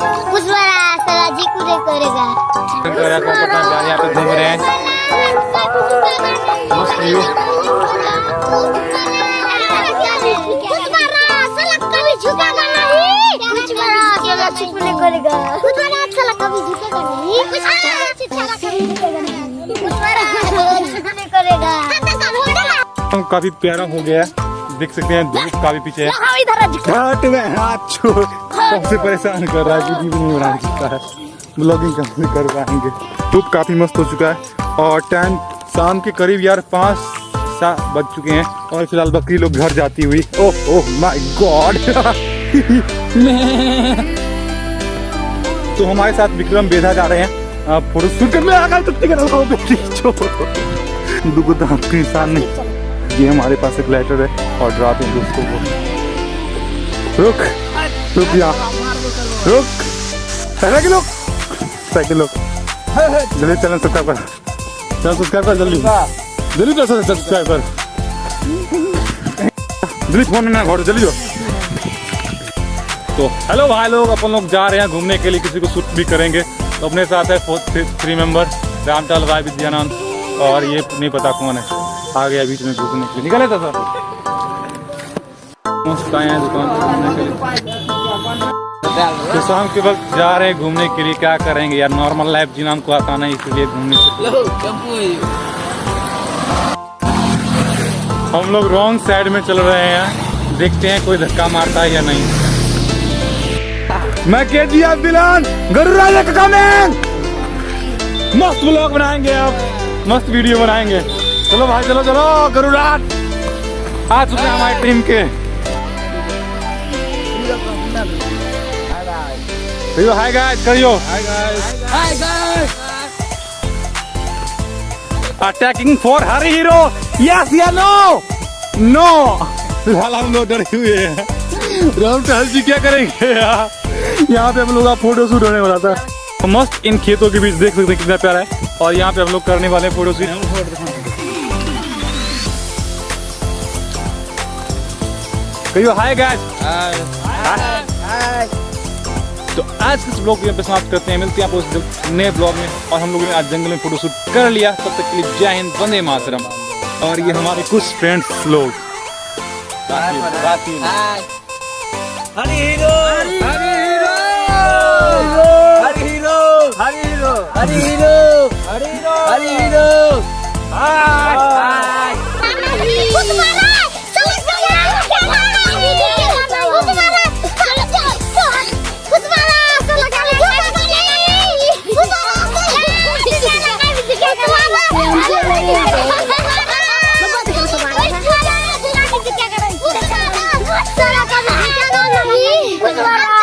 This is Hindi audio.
कुछ बड़ा साला जी। कूदे करेगा यहाँ पे घूम रहे हैं। मस्त व्यू। कुछ कभी झुकेगा नहीं कुछ बड़ा साला छुपने करेगा कुछ बड़ा साला कभी झुकेगा नहीं कुछ बड़ा साला कभी झुकेगा नहीं कुछ बड़ा साला छुपने करेगा काफ़ी प्यारा हो गया। देख सकते हैं धूप काफ़ी पीछे है। हाँ घाट में हाथ छोड़। सबसे परेशान कर रहा है भी नहीं बना सकता है ब्लॉगिंग कब नहीं कर पाएँगे। धूप काफ़ी मस्त हो चुका है और टाइम शाम के करीब यार पाँच सात बज चुके हैं और फ़िलहाल बकरी लोग घर जाती हुई। ओह ओह माय गॉड तो हमारे साथ विक्रम बेधा जा रहे हैं। फ़ोटो शूट करने आ गए तो इंसान नहीं। ये हमारे पास एक लेटर है और डराते हैं दोस्तों को रुक रुक यहाँ रुक। साइकिल साइकिल जल्दी चैनल सब्सक्राइब कर चैनल सब्सक्राइब कर जल्दी। जल्दी कर सब्सक्राइब कर जल्दी फ़ोन में घर जल्दी तो हेलो भाई लोग। अपन लोग जा रहे हैं घूमने के लिए, किसी को शूट भी करेंगे। तो अपने साथ है fourth three member रामटाल Rai Vidyanand. और ये नहीं पता कौन है। आ गया बीच में घूमने के लिए निकले था। सर मस्त आए हैं दुकान घूमने के लिए? तो शाम के वक्त जा रहे हैं घूमने के लिए। क्या करेंगे यार? नॉर्मल लाइफ जीना हमको आता नहीं इसलिए घूमने के हम लोग रॉन्ग साइड में चल रहे हैं। देखते हैं कोई धक्का मारता है या नहीं। मैं के जी दिलान गरुराजा का कमेंग मस्त ब्लॉग बनाएँगे आप। मस्त वीडियो बनाएँगे। चलो भाई चलो चलो गरुराज आ चुके हैं हमारी टीम के। करियो हाय गाइस करियो। Hi guys attacking for her hero yes या नो नो फ़िलहाल हम लोग डरे हुए हैं। राम टहल जी क्या करेंगे यार? यहाँ पे हम लोग का फ़ोटो शूट होने वाला था। तो मस्त इन खेतों के बीच देख सकते हैं कितना प्यारा है। और यहाँ पे हम लोग करने वाले हैं फ़ोटो शूट कहियो हाय गाइस तो आज के इस ब्लॉग को यहाँ पे समाप्त करते हैं मिलते हैं आपको उस नए ब्लॉग में और हम लोगों ने आज जंगल में फोटोशूट कर लिया। तब तक के लिए जय हिंद वंदे मातरम। और ये हमारे कुछ फ्रेंड्स लोग hero Suara kamu di kanan lagi. Suara.